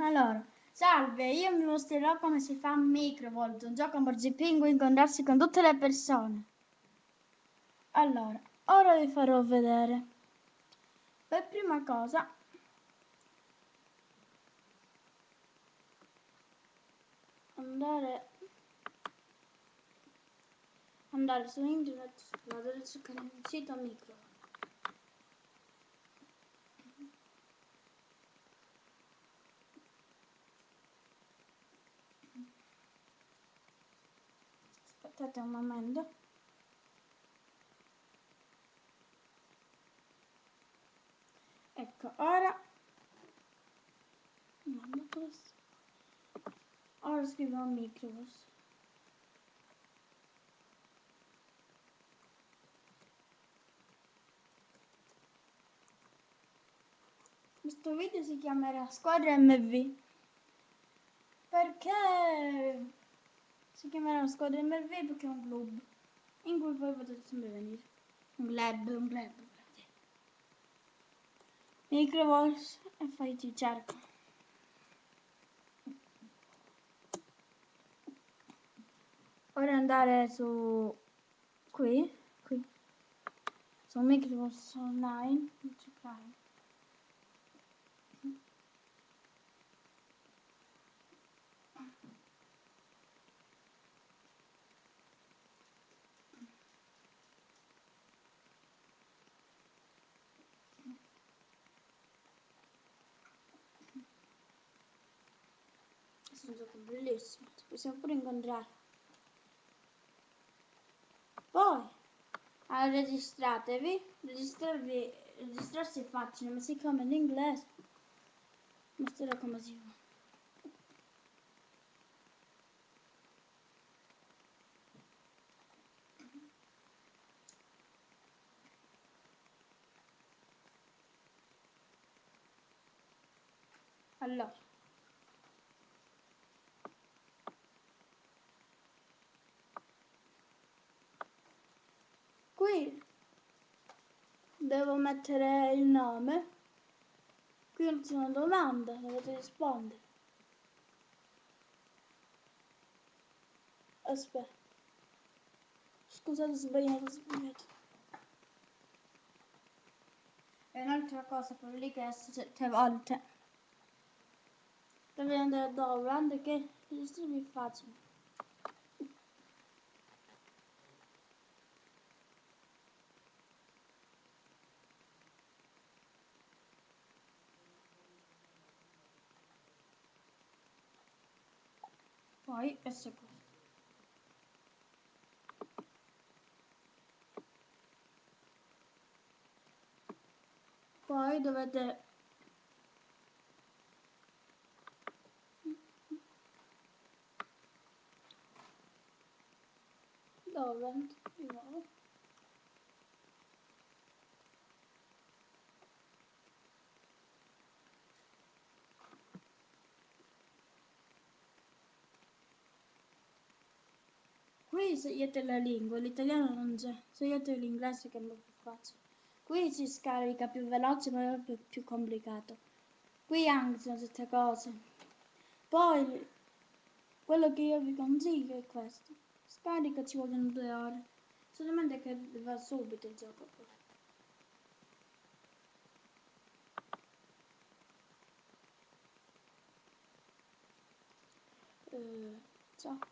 Allora, salve, io vi mostrerò come si fa Microvolt, un gioco a MorziPingu incontrarsi con tutte le persone. Allora, ora vi farò vedere. Per prima cosa, andare andare su internet, vado a cercare il sito Microvolt. Aspettate un momento. Ecco ora. Ora scrivo micros questo video si chiamerà squadra mv perché si chiamerà squadra MRV perché è un club in cui poi potete sempre venire. Un club, un club. Microvols e poi ti cerco. Ora andare su qui, qui, su Microvols Online. Un gioco bellissimo ci possiamo pure incontrare. Poi allora, registratevi registrarvi registrarsi è facile ma siccome in inglese. Mostrerò come si fa. Allora qui devo mettere il nome. Qui c'è una domanda dovete rispondere. Aspetta. Scusate sbagliato sbagliato. E un'altra cosa per lì che sette volte. Devi andare dove che registrarmi è facile poi questo è questo poi dovete dove di nuovo Scegliete la lingua, l'italiano non c'è, scegliete l'inglese che è molto facile. Qui si scarica più veloce ma è più, più complicato. Qui anche sono tutte cose. Poi, quello che io vi consiglio è questo. Scarica ci vogliono due ore. Solamente che va subito il gioco. Uh, ciao.